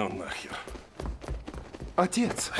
Ну нахер. Отец!